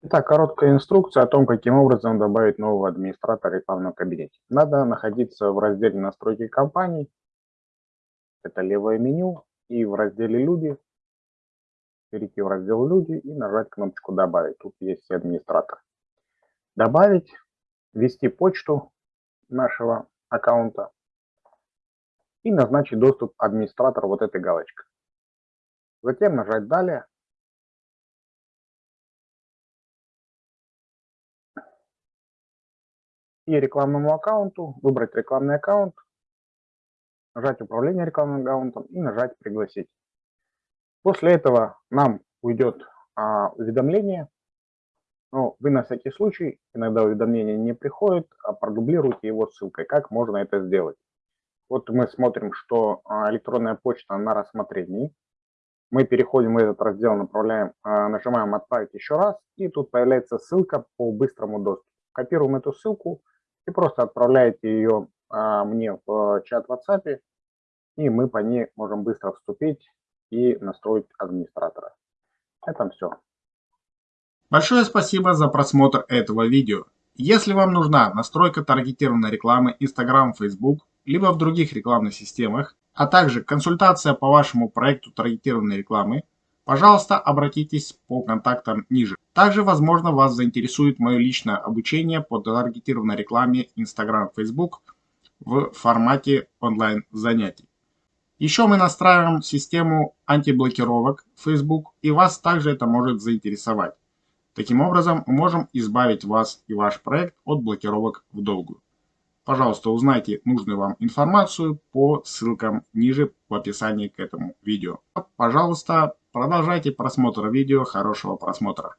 Итак, короткая инструкция о том, каким образом добавить нового администратора в рекламном кабинете. Надо находиться в разделе настройки компаний, это левое меню, и в разделе люди, перейти в раздел люди и нажать кнопочку добавить. Тут есть администратор. Добавить, ввести почту нашего аккаунта и назначить доступ администратора вот этой галочкой. Затем нажать далее и рекламному аккаунту, выбрать рекламный аккаунт, нажать управление рекламным аккаунтом и нажать пригласить. После этого нам уйдет а, уведомление, но вы на всякий случай, иногда уведомление не приходит, а продублируйте его ссылкой. Как можно это сделать? Вот мы смотрим, что а, электронная почта на рассмотрении. Мы переходим в этот раздел, направляем, а, нажимаем «Отправить еще раз», и тут появляется ссылка по быстрому доступу. Копируем эту ссылку, и просто отправляете ее а, мне в чат в WhatsApp, и мы по ней можем быстро вступить и настроить администратора. Это все. Большое спасибо за просмотр этого видео. Если вам нужна настройка таргетированной рекламы Instagram, Facebook, либо в других рекламных системах, а также консультация по вашему проекту таргетированной рекламы, пожалуйста, обратитесь по контактам ниже. Также, возможно, вас заинтересует мое личное обучение по таргетированной рекламе Instagram, Facebook в формате онлайн занятий. Еще мы настраиваем систему антиблокировок Facebook, и вас также это может заинтересовать. Таким образом, мы можем избавить вас и ваш проект от блокировок в долгую. Пожалуйста, узнайте нужную вам информацию по ссылкам ниже в описании к этому видео. Пожалуйста, продолжайте просмотр видео. Хорошего просмотра.